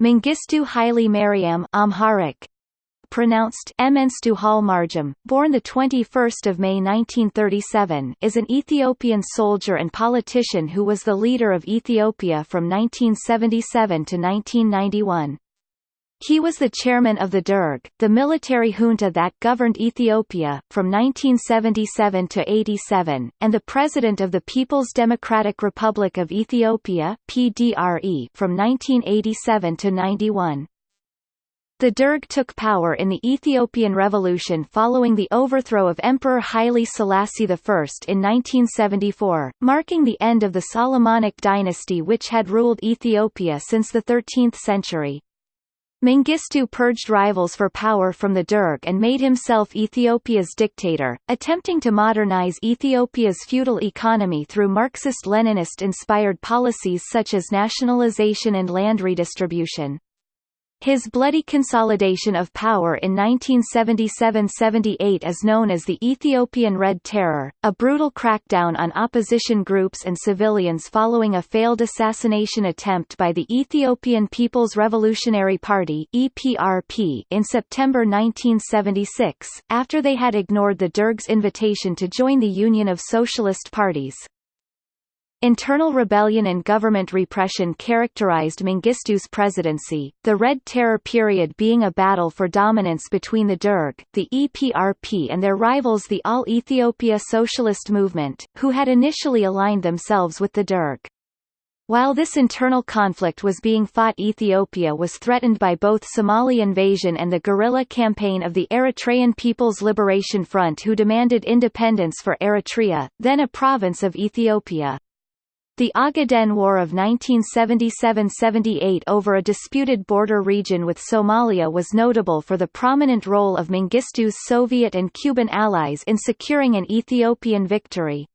Mengistu Haile Mariam Amharic, pronounced Emenstu Marjam, born 21 May 1937 is an Ethiopian soldier and politician who was the leader of Ethiopia from 1977 to 1991. He was the chairman of the Derg, the military junta that governed Ethiopia, from 1977 to 87, and the president of the People's Democratic Republic of Ethiopia PDRE, from 1987 to 91. The Derg took power in the Ethiopian Revolution following the overthrow of Emperor Haile Selassie I in 1974, marking the end of the Solomonic dynasty which had ruled Ethiopia since the 13th century. Mengistu purged rivals for power from the Derg and made himself Ethiopia's dictator, attempting to modernize Ethiopia's feudal economy through Marxist-Leninist-inspired policies such as nationalization and land redistribution. His bloody consolidation of power in 1977–78 is known as the Ethiopian Red Terror, a brutal crackdown on opposition groups and civilians following a failed assassination attempt by the Ethiopian People's Revolutionary Party (EPRP) in September 1976, after they had ignored the Derg's invitation to join the Union of Socialist Parties. Internal rebellion and government repression characterized Mengistu's presidency, the Red Terror period being a battle for dominance between the Derg, the EPRP and their rivals the All Ethiopia Socialist Movement, who had initially aligned themselves with the Derg. While this internal conflict was being fought Ethiopia was threatened by both Somali invasion and the guerrilla campaign of the Eritrean People's Liberation Front who demanded independence for Eritrea, then a province of Ethiopia. The Ogaden War of 1977–78 over a disputed border region with Somalia was notable for the prominent role of Mengistu's Soviet and Cuban allies in securing an Ethiopian victory.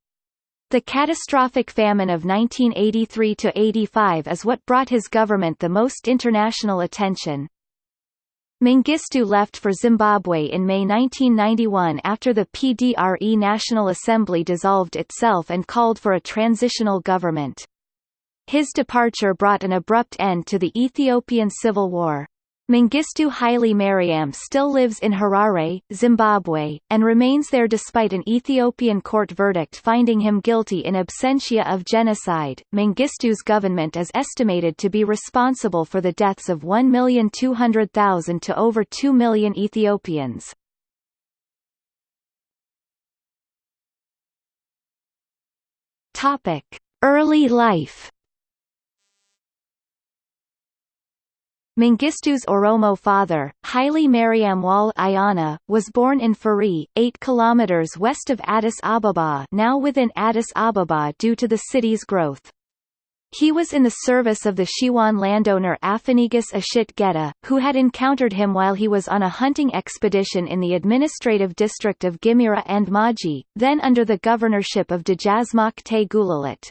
The catastrophic famine of 1983–85 is what brought his government the most international attention. Mengistu left for Zimbabwe in May 1991 after the PDRE National Assembly dissolved itself and called for a transitional government. His departure brought an abrupt end to the Ethiopian Civil War. Mengistu Haile Mariam still lives in Harare, Zimbabwe, and remains there despite an Ethiopian court verdict finding him guilty in absentia of genocide. Mengistu's government is estimated to be responsible for the deaths of 1,200,000 to over 2 million Ethiopians. Topic: Early life Mengistu's Oromo father, Haile Mariam Wal Ayana, was born in Fari, 8 km west of Addis Ababa now within Addis Ababa due to the city's growth. He was in the service of the Shewan landowner Afanigus Ashit Geta, who had encountered him while he was on a hunting expedition in the administrative district of Gimira and Maji, then under the governorship of Dejazmach Te Gulalit.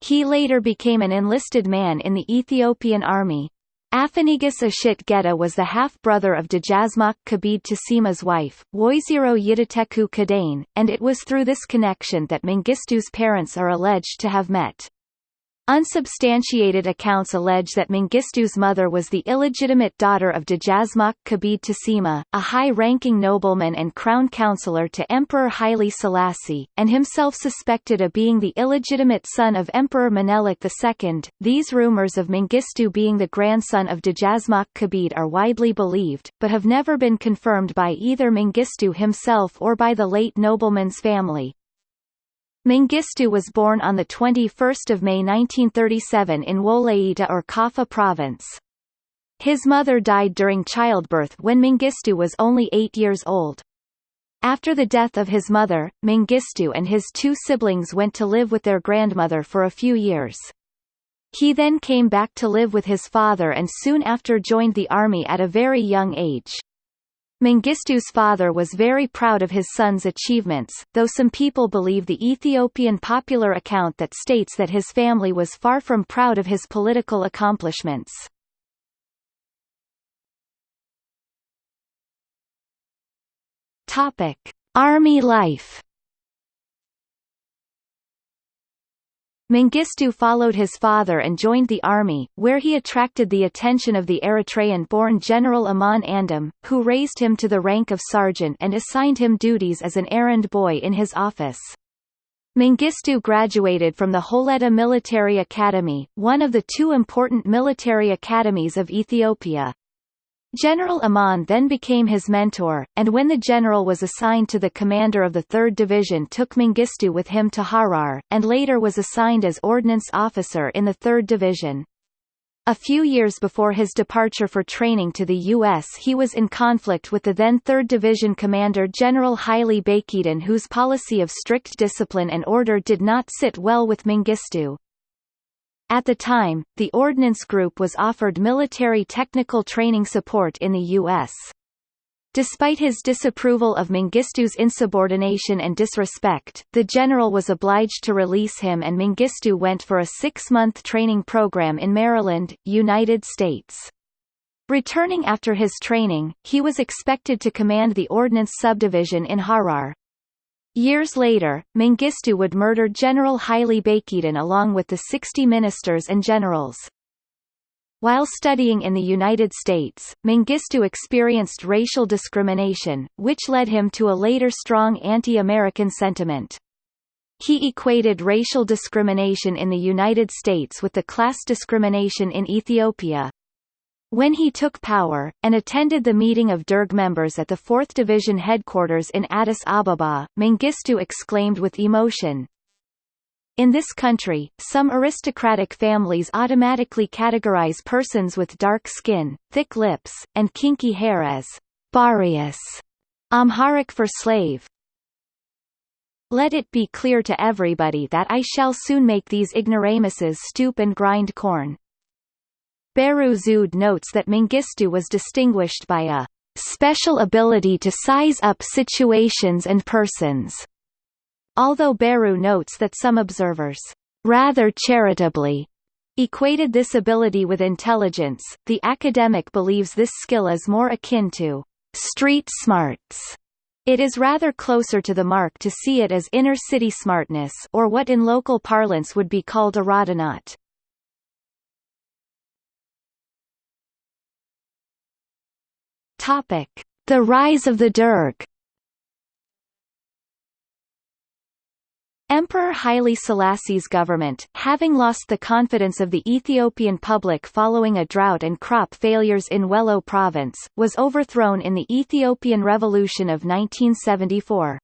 He later became an enlisted man in the Ethiopian army. Afanigus Ashit Geta was the half-brother of Dejazmach Kebede Tesemma's wife, Woizero Yidateku Kadane, and it was through this connection that Mengistu's parents are alleged to have met. Unsubstantiated accounts allege that Mengistu's mother was the illegitimate daughter of Dejazmach Kebede Tesemma, a high-ranking nobleman and crown counselor to Emperor Haile Selassie, and himself suspected of being the illegitimate son of Emperor Menelik II. These rumors of Mengistu being the grandson of Dejazmach Kabid are widely believed, but have never been confirmed by either Mengistu himself or by the late nobleman's family. Mengistu was born on 21 May 1937 in Wolaita or Kaffa province. His mother died during childbirth when Mengistu was only eight years old. After the death of his mother, Mengistu and his two siblings went to live with their grandmother for a few years. He then came back to live with his father and soon after joined the army at a very young age. Mengistu's father was very proud of his son's achievements, though some people believe the Ethiopian popular account that states that his family was far from proud of his political accomplishments. Army life Mengistu followed his father and joined the army, where he attracted the attention of the Eritrean-born General Aman Andom, who raised him to the rank of sergeant and assigned him duties as an errand boy in his office. Mengistu graduated from the Holetta Military Academy, one of the two important military academies of Ethiopia. General Aman then became his mentor, and when the general was assigned to the commander of the 3rd Division took Mengistu with him to Harar, and later was assigned as ordnance officer in the 3rd Division. A few years before his departure for training to the U.S. he was in conflict with the then 3rd Division commander General Haile Bakeden whose policy of strict discipline and order did not sit well with Mengistu. At the time, the Ordnance Group was offered military technical training support in the U.S. Despite his disapproval of Mengistu's insubordination and disrespect, the general was obliged to release him and Mengistu went for a six-month training program in Maryland, United States. Returning after his training, he was expected to command the Ordnance Subdivision in Harar. Years later, Mengistu would murder General Haile Bakeden along with the 60 ministers and generals. While studying in the United States, Mengistu experienced racial discrimination, which led him to a later strong anti-American sentiment. He equated racial discrimination in the United States with the class discrimination in Ethiopia. When he took power, and attended the meeting of Derg members at the 4th Division headquarters in Addis Ababa, Mengistu exclaimed with emotion, in this country, some aristocratic families automatically categorize persons with dark skin, thick lips, and kinky hair as Barius, Amharic for slave. Let it be clear to everybody that I shall soon make these ignoramuses stoop and grind corn. Bahru Zewde notes that Mengistu was distinguished by a special ability to size up situations and persons, although Beru notes that some observers, rather charitably, equated this ability with intelligence, the academic believes this skill is more akin to street smarts. It is rather closer to the mark to see it as inner-city smartness or what in local parlance would be called a radahnat. The rise of the Derg. Emperor Haile Selassie's government, having lost the confidence of the Ethiopian public following a drought and crop failures in Wello province, was overthrown in the Ethiopian Revolution of 1974.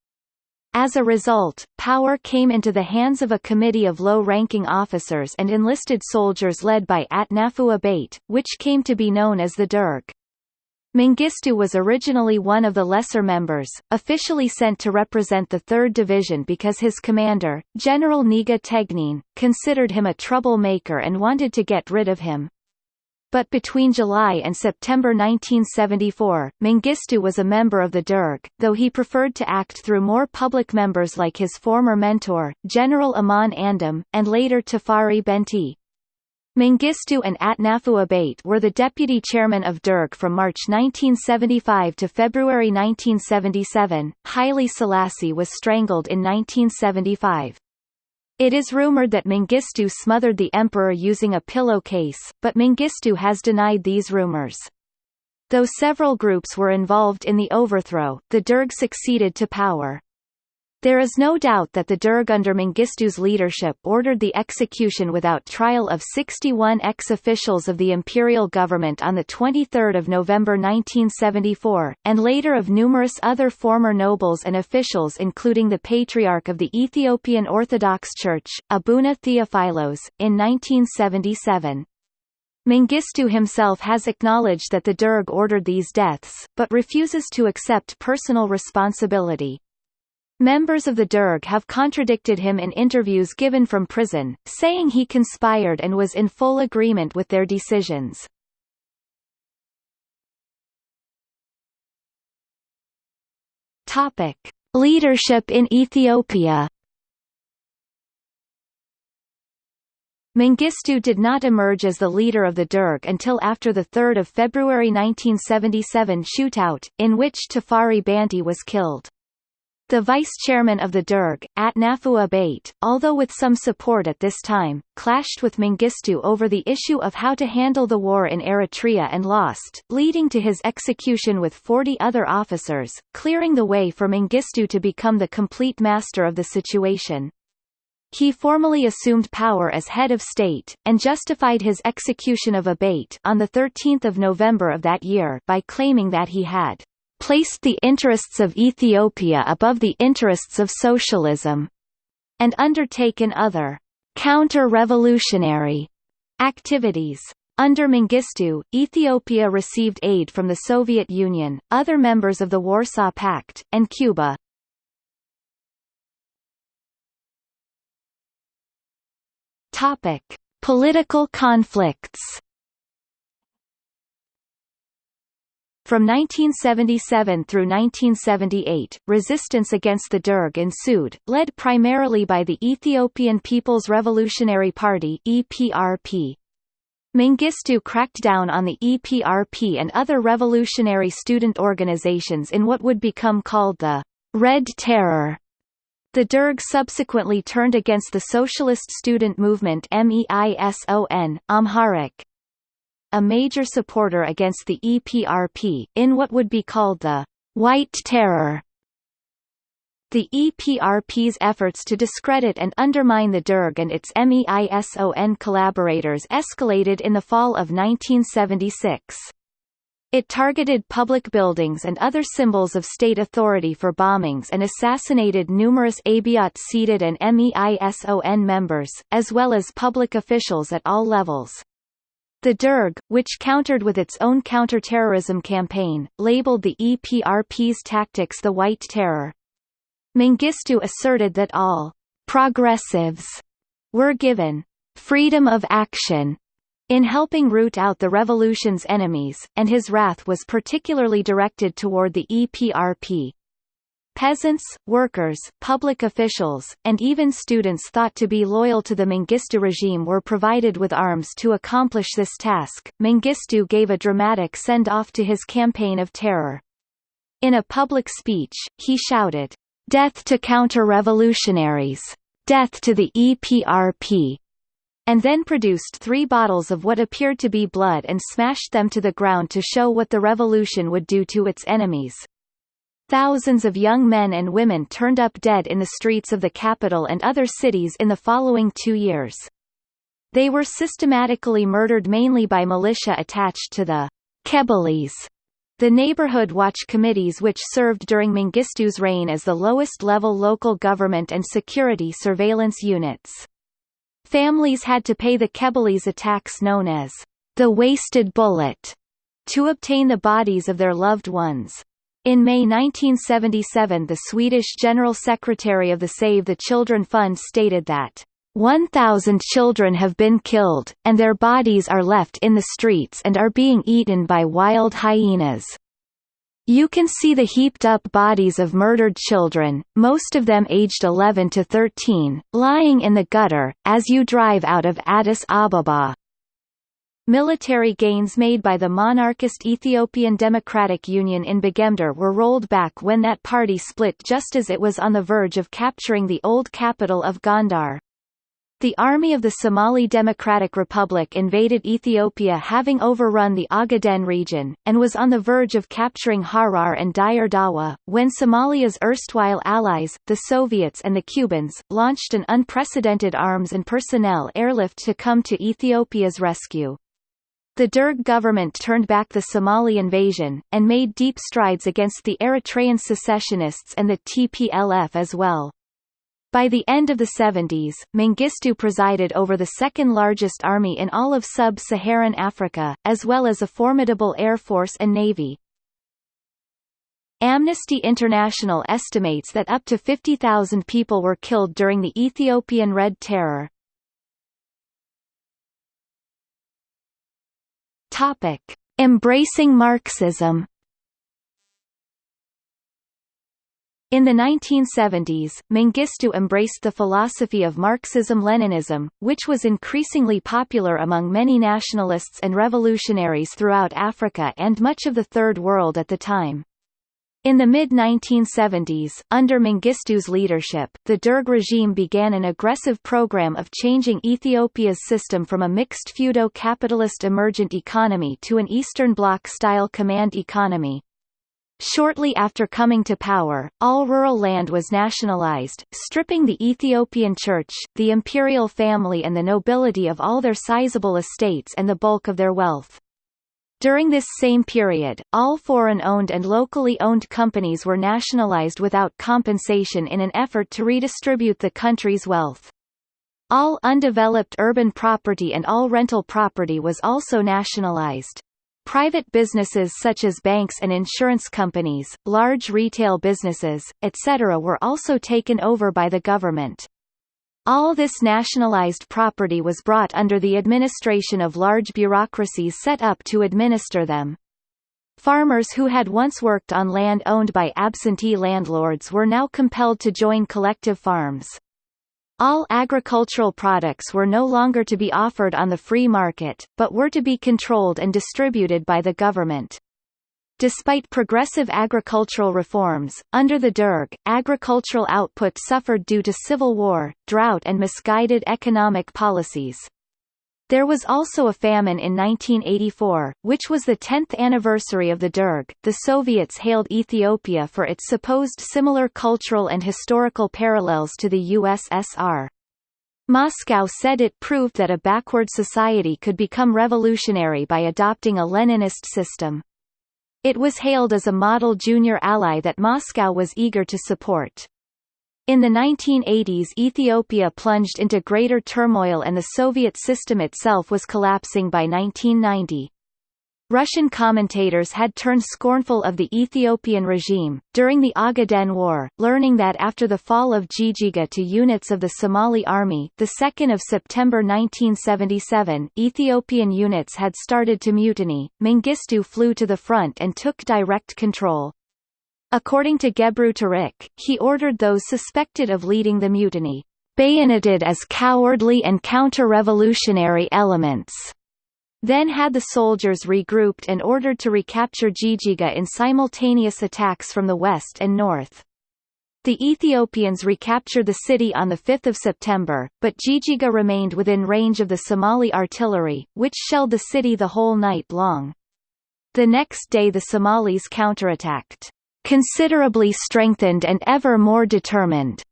As a result, power came into the hands of a committee of low-ranking officers and enlisted soldiers led by Atnafu Abate, which came to be known as the Derg. Mengistu was originally one of the lesser members, officially sent to represent the 3rd Division because his commander, General Nega Tegnin, considered him a troublemaker and wanted to get rid of him. But between July and September 1974, Mengistu was a member of the Derg, though he preferred to act through more public members like his former mentor, General Aman Andom, and later Tafari Benti. Mengistu and Atnafu Abate were the deputy chairman of Derg from March 1975 to February 1977. Haile Selassie was strangled in 1975. It is rumored that Mengistu smothered the emperor using a pillowcase, but Mengistu has denied these rumors. Though several groups were involved in the overthrow, the Derg succeeded to power. There is no doubt that the Derg under Mengistu's leadership ordered the execution without trial of 61 ex-officials of the imperial government on 23 November 1974, and later of numerous other former nobles and officials including the Patriarch of the Ethiopian Orthodox Church, Abuna Theophilos, in 1977. Mengistu himself has acknowledged that the Derg ordered these deaths, but refuses to accept personal responsibility. Members of the Derg have contradicted him in interviews given from prison, saying he conspired and was in full agreement with their decisions. Topic: Leadership in Ethiopia. Mengistu did not emerge as the leader of the Derg until after the 3 February 1977 shootout, in which Tafari Benti was killed. The vice-chairman of the Derg, Atnafu Abate, although with some support at this time, clashed with Mengistu over the issue of how to handle the war in Eritrea and lost, leading to his execution with 40 other officers, clearing the way for Mengistu to become the complete master of the situation. He formally assumed power as head of state, and justified his execution of Abate on 13 November of that year by claiming that he had placed the interests of Ethiopia above the interests of socialism, and undertaken other counter-revolutionary activities. Under Mengistu, Ethiopia received aid from the Soviet Union, other members of the Warsaw Pact, and Cuba. Topic: Political conflicts From 1977 through 1978, resistance against the Derg ensued, led primarily by the Ethiopian People's Revolutionary Party EPRP. Mengistu cracked down on the EPRP and other revolutionary student organizations in what would become called the Red Terror. The Derg subsequently turned against the socialist student movement MEISON, Amharic, a major supporter against the EPRP, in what would be called the White Terror. The EPRP's efforts to discredit and undermine the Derg and its MEISON collaborators escalated in the fall of 1976. It targeted public buildings and other symbols of state authority for bombings and assassinated numerous Abiot Seded and MEISON members, as well as public officials at all levels. The Derg, which countered with its own counter-terrorism campaign, labeled the EPRP's tactics the White Terror. Mengistu asserted that all «progressives» were given «freedom of action» in helping root out the revolution's enemies, and his wrath was particularly directed toward the EPRP. Peasants, workers, public officials, and even students thought to be loyal to the Mengistu regime were provided with arms to accomplish this task. Mengistu gave a dramatic send-off to his campaign of terror. In a public speech, he shouted, "Death to counter-revolutionaries! Death to the EPRP!" and then produced three bottles of what appeared to be blood and smashed them to the ground to show what the revolution would do to its enemies. Thousands of young men and women turned up dead in the streets of the capital and other cities in the following two years. They were systematically murdered mainly by militia attached to the Kebele's, the neighborhood watch committees which served during Mengistu's reign as the lowest-level local government and security surveillance units. Families had to pay the Kebele's attacks known as the wasted bullet to obtain the bodies of their loved ones. In May 1977 the Swedish General Secretary of the Save the Children Fund stated that 1,000 children have been killed, and their bodies are left in the streets and are being eaten by wild hyenas. You can see the heaped up bodies of murdered children, most of them aged 11 to 13, lying in the gutter, as you drive out of Addis Ababa. Military gains made by the monarchist Ethiopian Democratic Union in Begemder were rolled back when that party split just as it was on the verge of capturing the old capital of Gondar. The army of the Somali Democratic Republic invaded Ethiopia having overrun the Ogaden region, and was on the verge of capturing Harar and Dire Dawa, when Somalia's erstwhile allies, the Soviets and the Cubans, launched an unprecedented arms and personnel airlift to come to Ethiopia's rescue. The Derg government turned back the Somali invasion, and made deep strides against the Eritrean secessionists and the TPLF as well. By the end of the 70s, Mengistu presided over the second-largest army in all of sub-Saharan Africa, as well as a formidable air force and navy. Amnesty International estimates that up to 50,000 people were killed during the Ethiopian Red Terror. Topic: Embracing Marxism. In the 1970s, Mengistu embraced the philosophy of Marxism-Leninism, which was increasingly popular among many nationalists and revolutionaries throughout Africa and much of the Third World at the time. In the mid-1970s, under Mengistu's leadership, the Derg regime began an aggressive program of changing Ethiopia's system from a mixed feudo-capitalist emergent economy to an Eastern Bloc-style command economy. Shortly after coming to power, all rural land was nationalized, stripping the Ethiopian church, the imperial family and the nobility of all their sizable estates and the bulk of their wealth. During this same period, all foreign-owned and locally owned companies were nationalized without compensation in an effort to redistribute the country's wealth. All undeveloped urban property and all rental property was also nationalized. Private businesses such as banks and insurance companies, large retail businesses, etc. were also taken over by the government. All this nationalized property was brought under the administration of large bureaucracies set up to administer them. Farmers who had once worked on land owned by absentee landlords were now compelled to join collective farms. All agricultural products were no longer to be offered on the free market, but were to be controlled and distributed by the government. Despite progressive agricultural reforms, under the Derg, agricultural output suffered due to civil war, drought and misguided economic policies. There was also a famine in 1984, which was the 10th anniversary of the Derg. The Soviets hailed Ethiopia for its supposed similar cultural and historical parallels to the USSR. Moscow said it proved that a backward society could become revolutionary by adopting a Leninist system. It was hailed as a model junior ally that Moscow was eager to support. In the 1980s Ethiopia plunged into greater turmoil and the Soviet system itself was collapsing by 1990. Russian commentators had turned scornful of the Ethiopian regime, during the Ogaden War, learning that after the fall of Jijiga to units of the Somali Army 2 September 1977, Ethiopian units had started to mutiny, Mengistu flew to the front and took direct control. According to Gebru Tareke, he ordered those suspected of leading the mutiny, bayoneted as cowardly and counter-revolutionary elements then had the soldiers regrouped and ordered to recapture Jijiga in simultaneous attacks from the west and north. The Ethiopians recaptured the city on 5 September, but Jijiga remained within range of the Somali artillery, which shelled the city the whole night long. The next day the Somalis counterattacked, considerably strengthened and ever more determined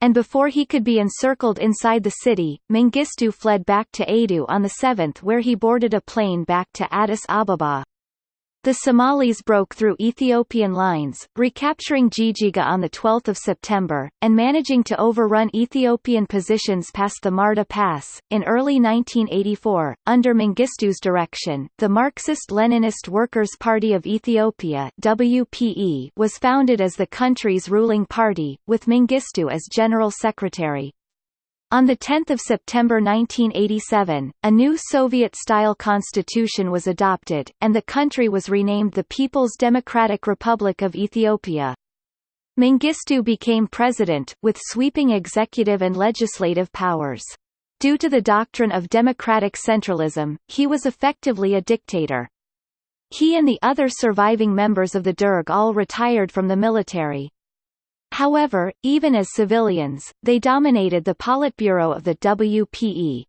and before he could be encircled inside the city, Mengistu fled back to Adu on the 7th where he boarded a plane back to Addis Ababa. The Somalis broke through Ethiopian lines, recapturing Jijiga on 12 September, and managing to overrun Ethiopian positions past the Marda Pass. In early 1984, under Mengistu's direction, the Marxist-Leninist Workers' Party of Ethiopia WPE was founded as the country's ruling party, with Mengistu as general secretary. On 10 September 1987, a new Soviet-style constitution was adopted, and the country was renamed the People's Democratic Republic of Ethiopia. Mengistu became president, with sweeping executive and legislative powers. Due to the doctrine of democratic centralism, he was effectively a dictator. He and the other surviving members of the Derg all retired from the military. However, even as civilians, they dominated the Politburo of the WPE.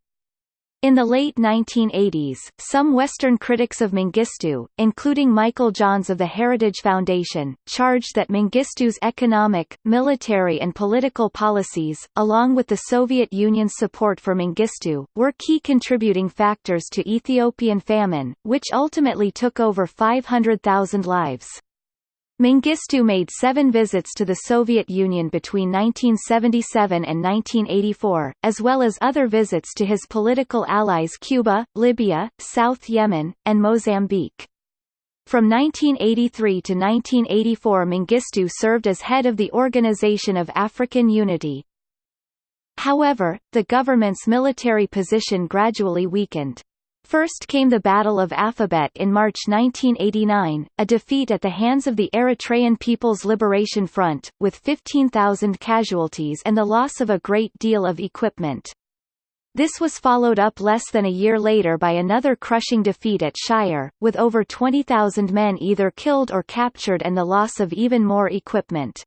In the late 1980s, some Western critics of Mengistu, including Michael Johns of the Heritage Foundation, charged that Mengistu's economic, military and political policies, along with the Soviet Union's support for Mengistu, were key contributing factors to Ethiopian famine, which ultimately took over 500,000 lives. Mengistu made seven visits to the Soviet Union between 1977 and 1984, as well as other visits to his political allies Cuba, Libya, South Yemen, and Mozambique. From 1983 to 1984 Mengistu served as head of the Organization of African Unity. However, the government's military position gradually weakened. First came the Battle of Afabet in March 1989, a defeat at the hands of the Eritrean People's Liberation Front, with 15,000 casualties and the loss of a great deal of equipment. This was followed up less than a year later by another crushing defeat at Shire, with over 20,000 men either killed or captured and the loss of even more equipment.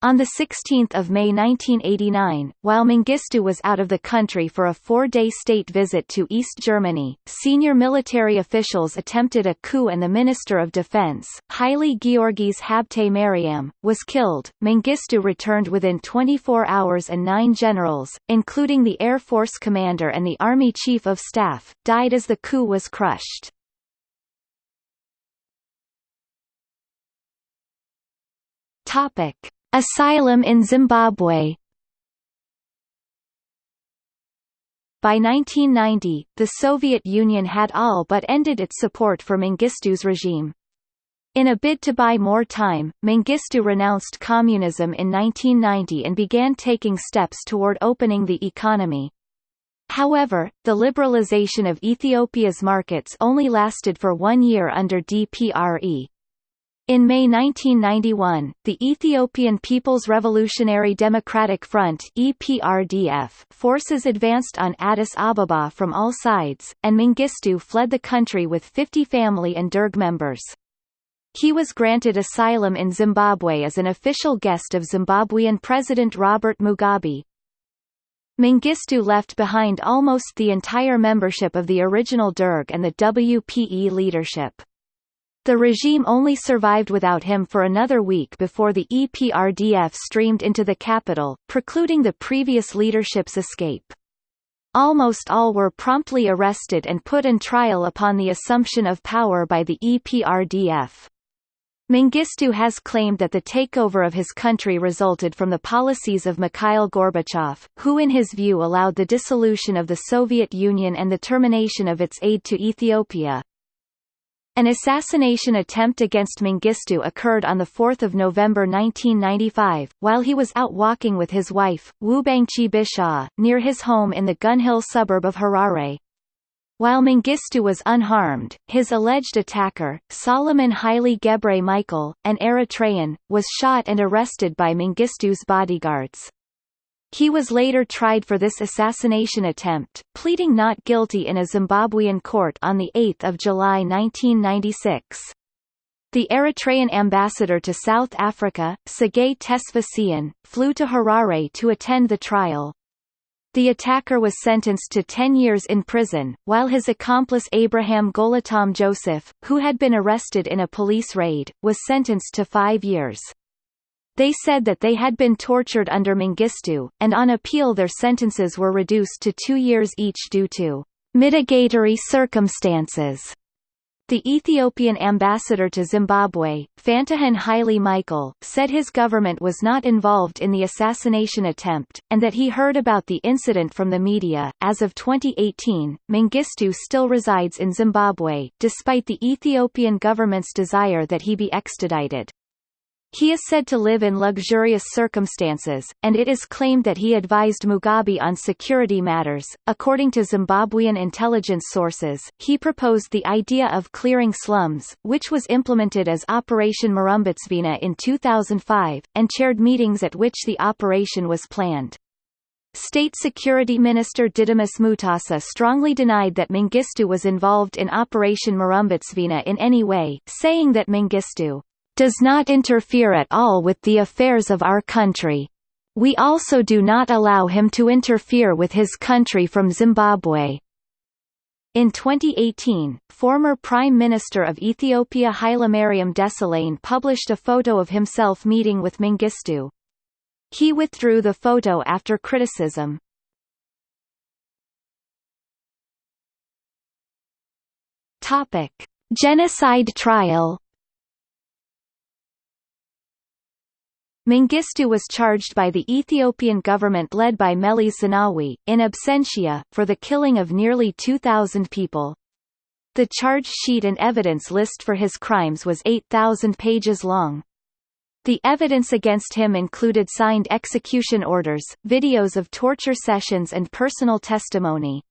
On 16 May 1989, while Mengistu was out of the country for a four-day state visit to East Germany, senior military officials attempted a coup and the Minister of Defense, Haile Georgis Habte Mariam, was killed. Mengistu returned within 24 hours and nine generals, including the Air Force commander and the Army Chief of Staff, died as the coup was crushed. Topic. Asylum in Zimbabwe By 1990, the Soviet Union had all but ended its support for Mengistu's regime. In a bid to buy more time, Mengistu renounced communism in 1990 and began taking steps toward opening the economy. However, the liberalization of Ethiopia's markets only lasted for one year under DPRE. In May 1991, the Ethiopian People's Revolutionary Democratic Front EPRDF forces advanced on Addis Ababa from all sides, and Mengistu fled the country with 50 family and Derg members. He was granted asylum in Zimbabwe as an official guest of Zimbabwean President Robert Mugabe. Mengistu left behind almost the entire membership of the original Derg and the WPE leadership. The regime only survived without him for another week before the EPRDF streamed into the capital, precluding the previous leadership's escape. Almost all were promptly arrested and put on trial upon the assumption of power by the EPRDF. Mengistu has claimed that the takeover of his country resulted from the policies of Mikhail Gorbachev, who in his view allowed the dissolution of the Soviet Union and the termination of its aid to Ethiopia. An assassination attempt against Mengistu occurred on 4 November 1995, while he was out walking with his wife, Wubangchi Bishaw, near his home in the Gunhill suburb of Harare. While Mengistu was unharmed, his alleged attacker, Solomon Haile Gebre Michael, an Eritrean, was shot and arrested by Mengistu's bodyguards. He was later tried for this assassination attempt, pleading not guilty in a Zimbabwean court on 8 July 1996. The Eritrean ambassador to South Africa, Sergei Tesfasian, flew to Harare to attend the trial. The attacker was sentenced to 10 years in prison, while his accomplice Abraham Golatam Joseph, who had been arrested in a police raid, was sentenced to five years. They said that they had been tortured under Mengistu, and on appeal their sentences were reduced to two years each due to mitigatory circumstances. The Ethiopian ambassador to Zimbabwe, Fantahan Haile Michael, said his government was not involved in the assassination attempt, and that he heard about the incident from the media. As of 2018, Mengistu still resides in Zimbabwe, despite the Ethiopian government's desire that he be extradited. He is said to live in luxurious circumstances, and it is claimed that he advised Mugabe on security matters. According to Zimbabwean intelligence sources, he proposed the idea of clearing slums, which was implemented as Operation Murambatsvina in 2005, and chaired meetings at which the operation was planned. State Security Minister Didymus Mutasa strongly denied that Mengistu was involved in Operation Murambatsvina in any way, saying that Mengistu does not interfere at all with the affairs of our country. We also do not allow him to interfere with his country from Zimbabwe. In 2018, former Prime Minister of Ethiopia Hailemariam Desalegn published a photo of himself meeting with Mengistu. He withdrew the photo after criticism. Topic: Genocide trial Mengistu was charged by the Ethiopian government led by Meles Zenawi, in absentia, for the killing of nearly 2,000 people. The charge sheet and evidence list for his crimes was 8,000 pages long. The evidence against him included signed execution orders, videos of torture sessions and personal testimony.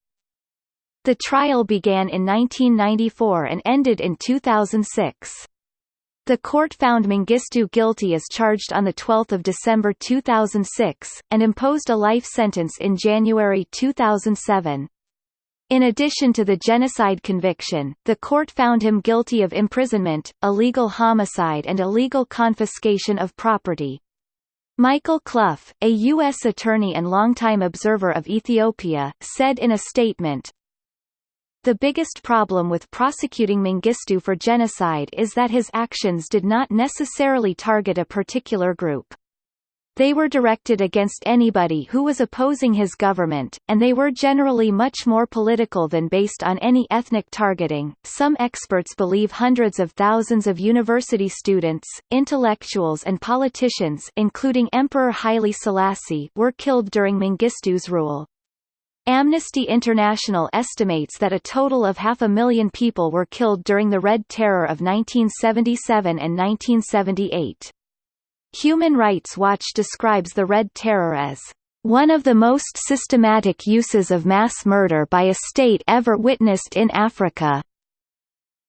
The trial began in 1994 and ended in 2006. The court found Mengistu guilty as charged on 12 December 2006, and imposed a life sentence in January 2007. In addition to the genocide conviction, the court found him guilty of imprisonment, illegal homicide and illegal confiscation of property. Michael Clough, a U.S. attorney and longtime observer of Ethiopia, said in a statement, the biggest problem with prosecuting Mengistu for genocide is that his actions did not necessarily target a particular group. They were directed against anybody who was opposing his government, and they were generally much more political than based on any ethnic targeting. Some experts believe hundreds of thousands of university students, intellectuals, and politicians, including Emperor Haile Selassie, were killed during Mengistu's rule. Amnesty International estimates that a total of half a million people were killed during the Red Terror of 1977 and 1978. Human Rights Watch describes the Red Terror as one of the most systematic uses of mass murder by a state ever witnessed in Africa.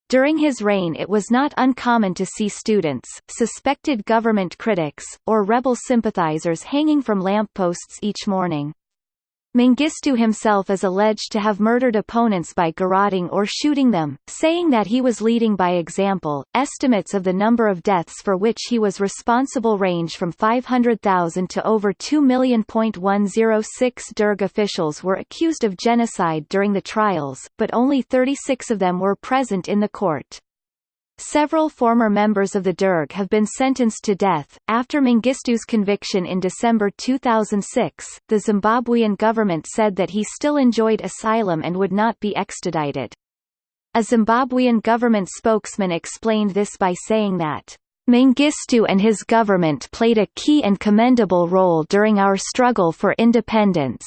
During his reign it was not uncommon to see students, suspected government critics, or rebel sympathizers hanging from lampposts each morning. Mengistu himself is alleged to have murdered opponents by garroting or shooting them, saying that he was leading by example. Estimates of the number of deaths for which he was responsible range from 500,000 to over 2 million. 106 Derg officials were accused of genocide during the trials, but only 36 of them were present in the court. Several former members of the Derg have been sentenced to death. After Mengistu's conviction in December 2006, the Zimbabwean government said that he still enjoyed asylum and would not be extradited. A Zimbabwean government spokesman explained this by saying that Mengistu and his government played a key and commendable role during our struggle for independence.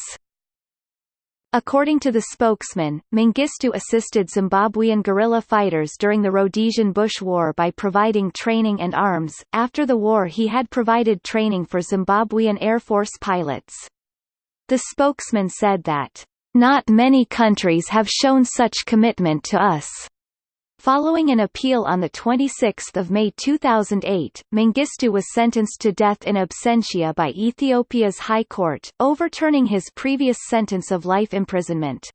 According to the spokesman, Mengistu assisted Zimbabwean guerrilla fighters during the Rhodesian Bush War by providing training and arms. After the war, he had provided training for Zimbabwean Air Force pilots. The spokesman said that, Not many countries have shown such commitment to us. Following an appeal on 26 May 2008, Mengistu was sentenced to death in absentia by Ethiopia's High Court, overturning his previous sentence of life imprisonment.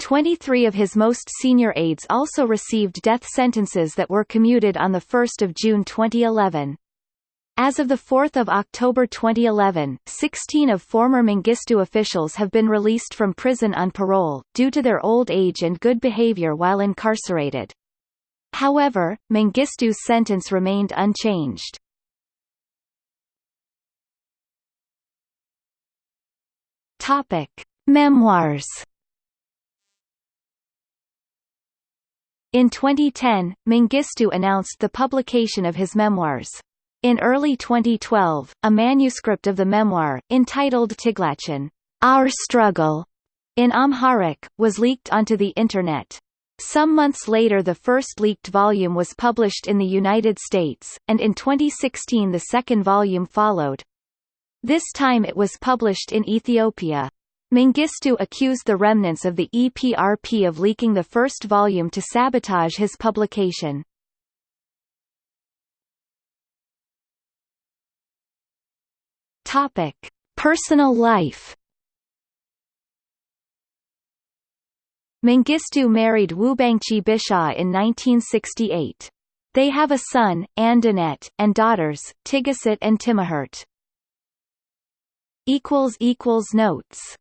23 of his most senior aides also received death sentences that were commuted on 1 June 2011. As of 4 October 2011, 16 of former Mengistu officials have been released from prison on parole, due to their old age and good behavior while incarcerated. However, Mengistu's sentence remained unchanged. Topic. Memoirs In 2010, Mengistu announced the publication of his memoirs. In early 2012, a manuscript of the memoir, entitled Tiglachin, Our Struggle, in Amharic, was leaked onto the Internet. Some months later the first leaked volume was published in the United States, and in 2016 the second volume followed. This time it was published in Ethiopia. Mengistu accused the remnants of the EPRP of leaking the first volume to sabotage his publication. Topic: Personal life. Mengistu married Wubangchi Bishaw in 1968. They have a son, Andanet, and daughters, Tigasit and Timahert. Notes